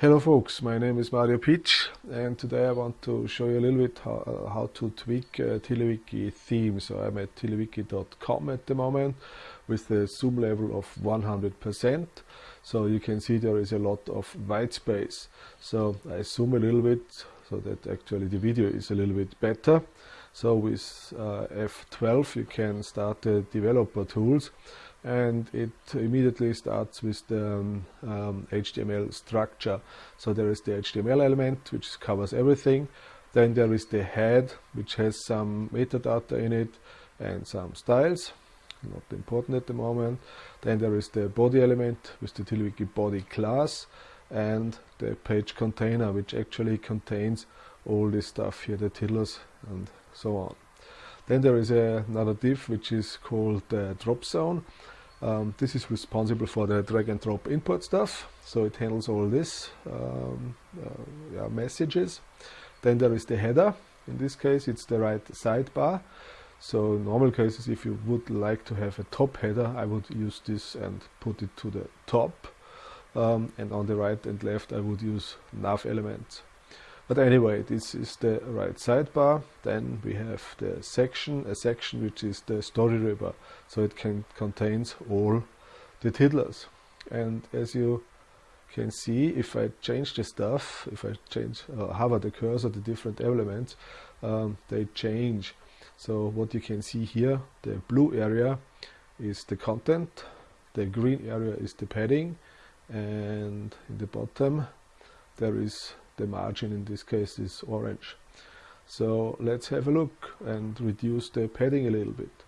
Hello folks, my name is Mario Pietsch and today I want to show you a little bit how, uh, how to tweak uh, TiddlyWiki theme. So I'm at tiddlywiki.com at the moment with the zoom level of 100%. So you can see there is a lot of white space. So I zoom a little bit so that actually the video is a little bit better. So with uh, F12 you can start the developer tools and it immediately starts with the um, um, HTML structure. So there is the HTML element which covers everything. Then there is the head which has some metadata in it and some styles, not important at the moment. Then there is the body element with the TiddlyWiki body class and the page container which actually contains all this stuff here, the tiddlers and so on. Then there is another div which is called the drop zone. Um, this is responsible for the drag and drop input stuff. So it handles all this um, uh, yeah, messages. Then there is the header. In this case, it's the right sidebar. So in normal cases, if you would like to have a top header, I would use this and put it to the top. Um, and on the right and left, I would use nav elements. But anyway, this is the right sidebar. Then we have the section, a section which is the story river. So it can contains all the tiddlers. And as you can see, if I change the stuff, if I change, uh, hover the cursor, the different elements, um, they change. So what you can see here, the blue area is the content, the green area is the padding, and in the bottom there is the margin in this case is orange. So let's have a look and reduce the padding a little bit.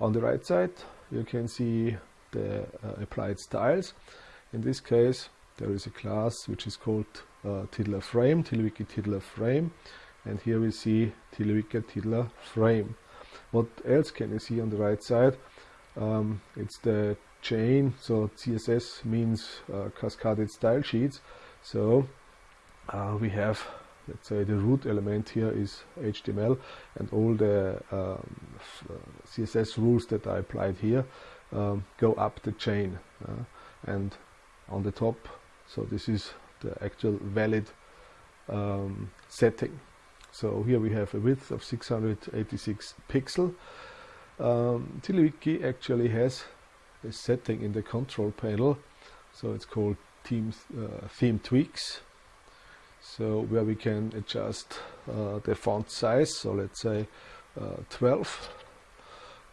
On the right side you can see the uh, applied styles. In this case there is a class which is called uh, Tiddler Frame, TiddlyWiki Tiddler Frame and here we see TiddlyWiki Tiddler Frame. What else can you see on the right side? Um, it's the chain, so CSS means uh, cascaded style sheets. So uh, we have let's say the root element here is HTML and all the um, uh, CSS rules that I applied here um, go up the chain uh, and on the top so this is the actual valid um, setting. So here we have a width of 686 pixel. Um, TiddlyWiki actually has a setting in the control panel so it's called theme, uh, theme tweaks so where we can adjust uh, the font size. So let's say uh, 12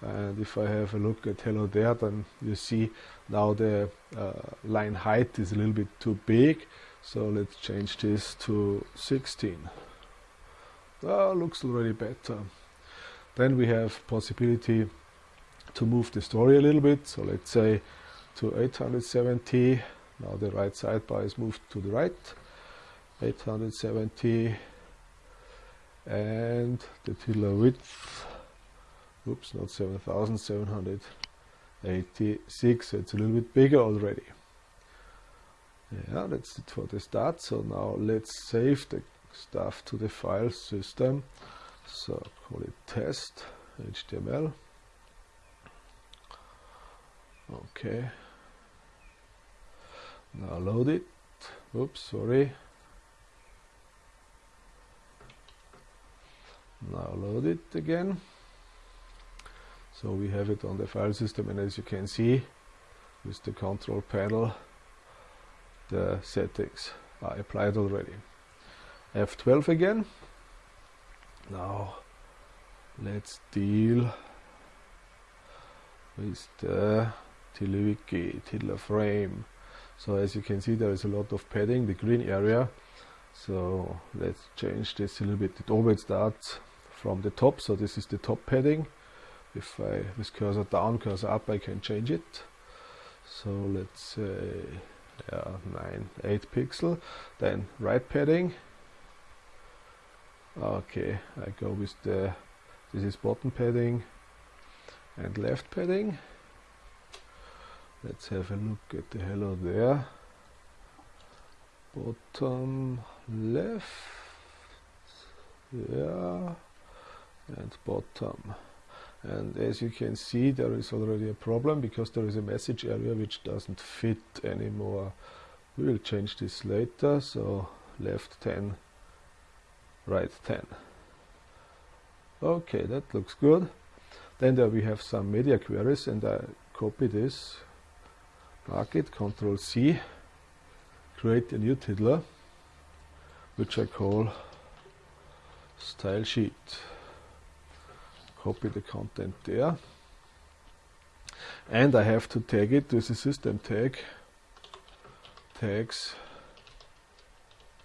and if I have a look at hello there then you see now the uh, line height is a little bit too big. So let's change this to 16 oh, looks already better. Then we have possibility to move the story a little bit. So let's say to 870 now the right sidebar is moved to the right 870 and the tiddler width oops not 7786 so it's a little bit bigger already. Yeah that's it for the start so now let's save the stuff to the file system. So call it test html okay. Now load it. Oops sorry now load it again. So we have it on the file system and as you can see with the control panel the settings are applied already. F12 again. Now let's deal with the TiddlyWiki Tiddler frame. So as you can see there is a lot of padding. The green area so let's change this a little bit. It always starts from the top. So this is the top padding. If I this cursor down cursor up I can change it. So let's say yeah, 9 8 pixel. Then right padding. Okay I go with the this is bottom padding and left padding. Let's have a look at the hello there bottom left. Yeah. And bottom. And as you can see there is already a problem because there is a message area which doesn't fit anymore. We will change this later. So left 10 right 10 okay that looks good. Then there we have some media queries and I copy this mark it control C create a new tiddler which I call style sheet. Copy the content there. And I have to tag it. With a system tag. Tags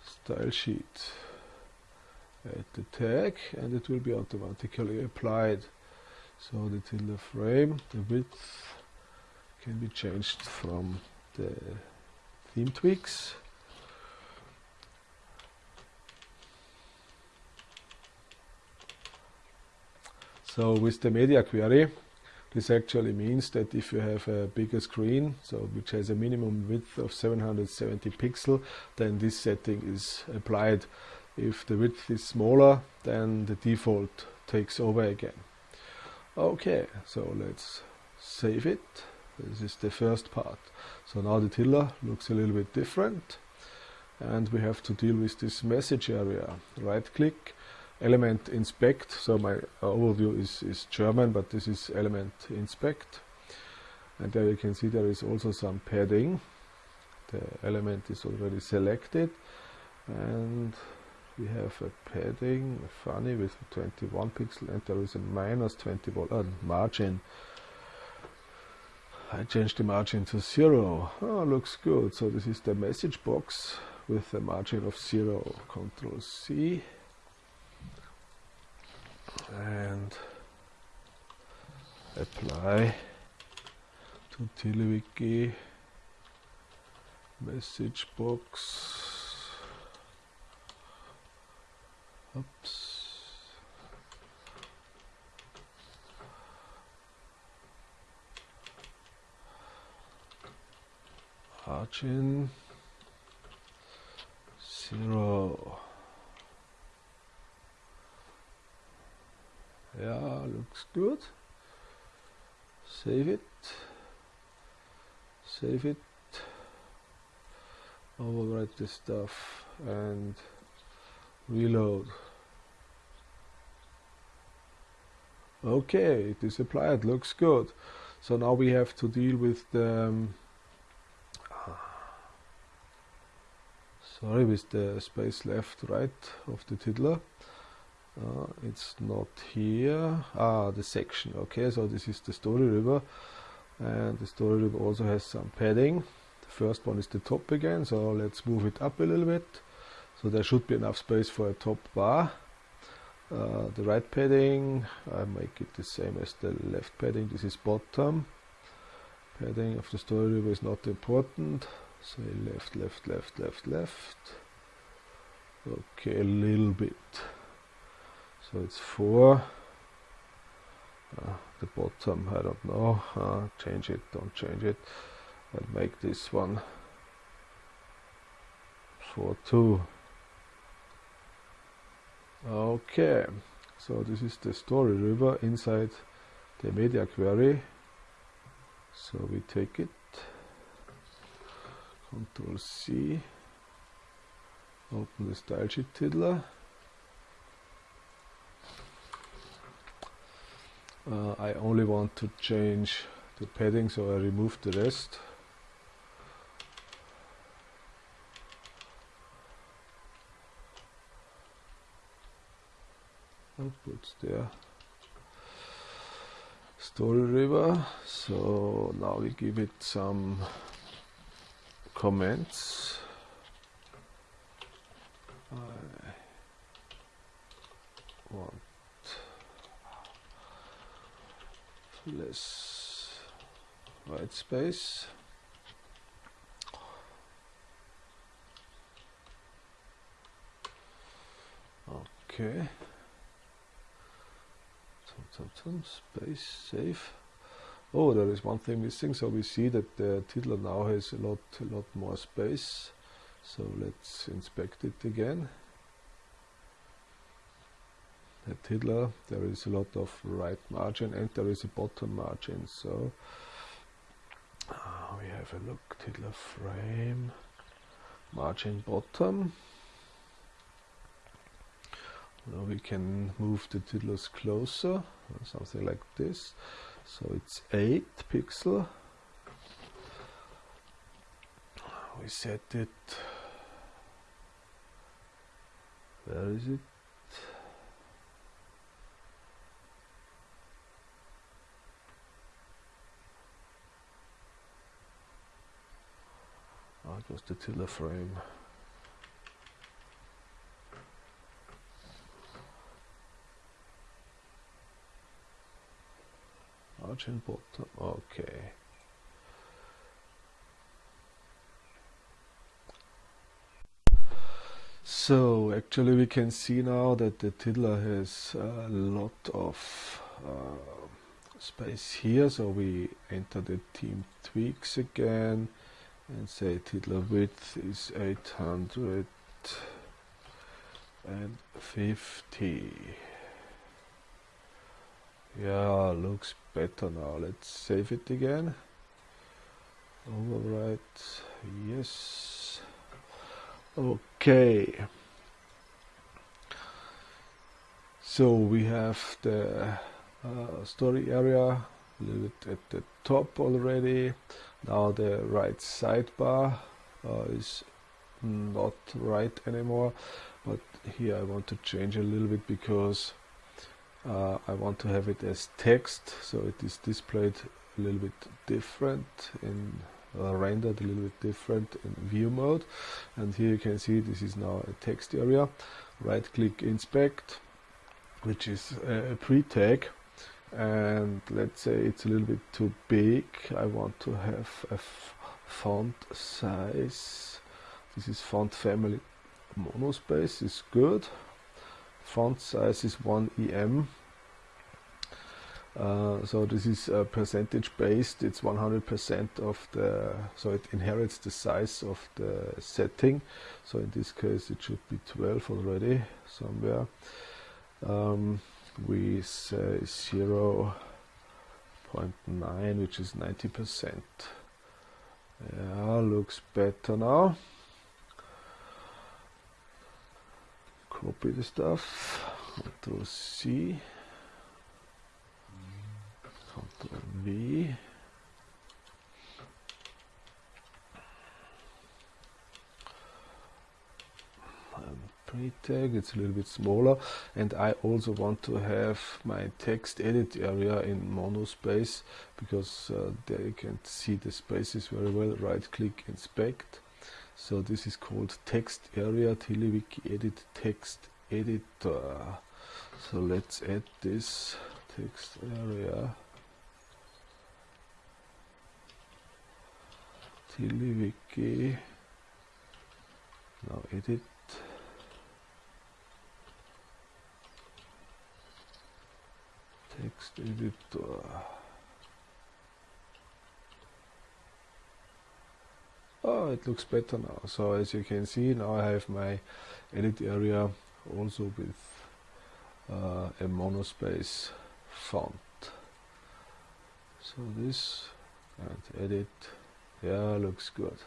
style sheet. Add the tag and it will be automatically applied. So the tiddler frame the width can be changed from the theme tweaks so with the media query this actually means that if you have a bigger screen, so which has a minimum width of 770 pixel, then this setting is applied. If the width is smaller, then the default takes over again. Okay, so let's save it. This is the first part. So now the tiddler looks a little bit different. And we have to deal with this message area. Right click element inspect. So my overview is, is German but this is element inspect. And there you can see there is also some padding. The element is already selected. And we have a padding funny with 21 pixel and there is a minus 21 uh, margin I changed the margin to zero. Oh looks good. So this is the message box with a margin of zero control C. And apply to TiddlyWiki message box. Oops margin zero. Yeah looks good. Save it. Save it. Overwrite this stuff and reload. Okay it is applied. Looks good. So now we have to deal with the um, sorry with the space left right of the tiddler. Uh, it's not here. Ah the section. Okay so this is the story river. And the story river also has some padding. The first one is the top again so let's move it up a little bit. So there should be enough space for a top bar. Uh, the right padding I make it the same as the left padding. This is bottom. Padding of the story river is not important say left left left left left. Okay a little bit. So it's 4 uh, the bottom I don't know. Uh, change it don't change it. And make this one. 4 2 okay so this is the story river inside the media query. So we take it control C. Open the style sheet tiddler. Uh, I only want to change the padding so I remove the rest. Outputs there. Story river. So now we give it some comments? I want less white space. Okay. Space save oh there is one thing missing. So we see that the tiddler now has a lot a lot more space. So let's inspect it again. A tiddler there is a lot of right margin and there is a bottom margin. So uh, we have a look tiddler frame margin bottom. Now we can move the tiddlers closer something like this so it's 8 pixel. We set it. Where is it? Oh was the tiddler frame margin bottom okay So actually we can see now that the tiddler has a lot of uh, space here. So we enter the theme tweaks again and say tiddler width is 850. Yeah, looks better now. Let's save it again. Overwrite, yes. Okay. So we have the uh, story area a little bit at the top already. Now the right sidebar uh, is not right anymore, but here I want to change a little bit because uh, I want to have it as text, so it is displayed a little bit different in uh, rendered a little bit different in view mode. And here you can see this is now a text area. Right click inspect which is a pre-tag. And let's say it's a little bit too big. I want to have a font size. This is font family monospace is good font size is 1 em uh, so this is uh, percentage based. It's 100% of the so it inherits the size of the setting. So in this case it should be 12 already somewhere. Um, we say 0 0.9 which is 90% yeah looks better now copy the stuff. Control C. Ctrl V. pre-tag it's a little bit smaller. And I also want to have my text edit area in monospace because uh, there you can see the spaces very well. Right click inspect so this is called text area TiddlyWiki edit text editor. So let's add this text area. TiddlyWiki now edit. Text editor oh it looks better now. So as you can see now I have my edit area also with uh, a monospace font. So this and edit yeah looks good.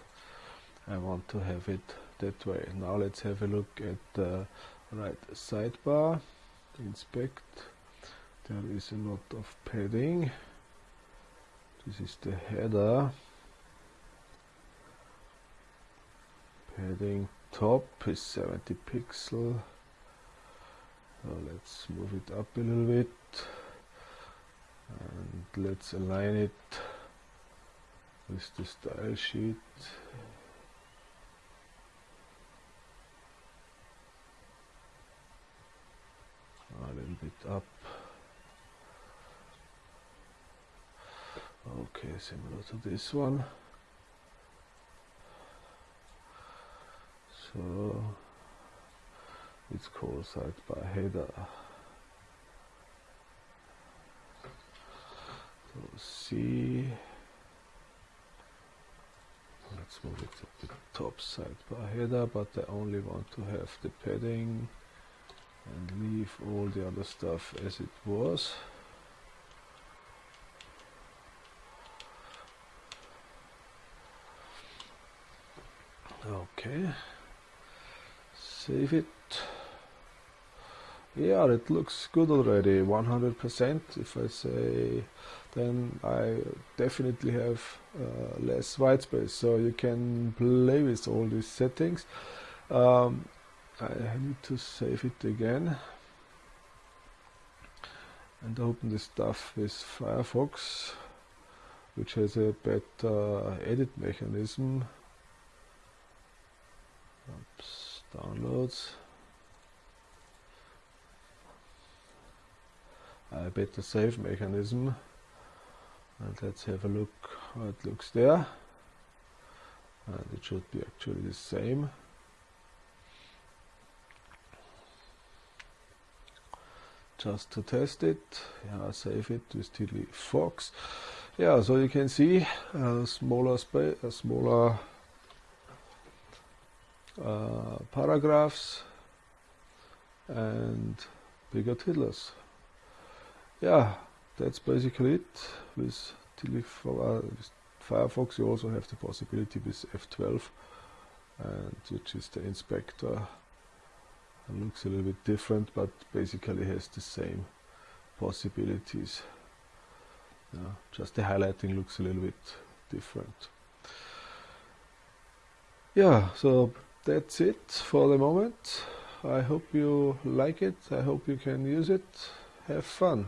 I want to have it that way. Now let's have a look at the right sidebar. Inspect. There is a lot of padding. This is the header padding top is 70 pixel. So let's move it up a little bit and let's align it with the style sheet. A little bit up. Okay similar to this one so it's called by header so see. Let's move it to the top side by header but I only want to have the padding and leave all the other stuff as it was. Okay save it. Yeah it looks good already 100% if I say then I definitely have uh, less white space so you can play with all these settings. Um, I need to save it again and open this stuff with Firefox which has a better edit mechanism. Oops, downloads. I a better save mechanism. And let's have a look how it looks there. And it should be actually the same. Just to test it. Yeah save it with TiddlyFox. Yeah so you can see a smaller space a uh, smaller uh, paragraphs and bigger tiddlers yeah that's basically it with, uh, with Firefox. You also have the possibility with F12 and which is the inspector. It looks a little bit different but basically has the same possibilities. Yeah, just the highlighting looks a little bit different. Yeah so that's it for the moment. I hope you like it. I hope you can use it. Have fun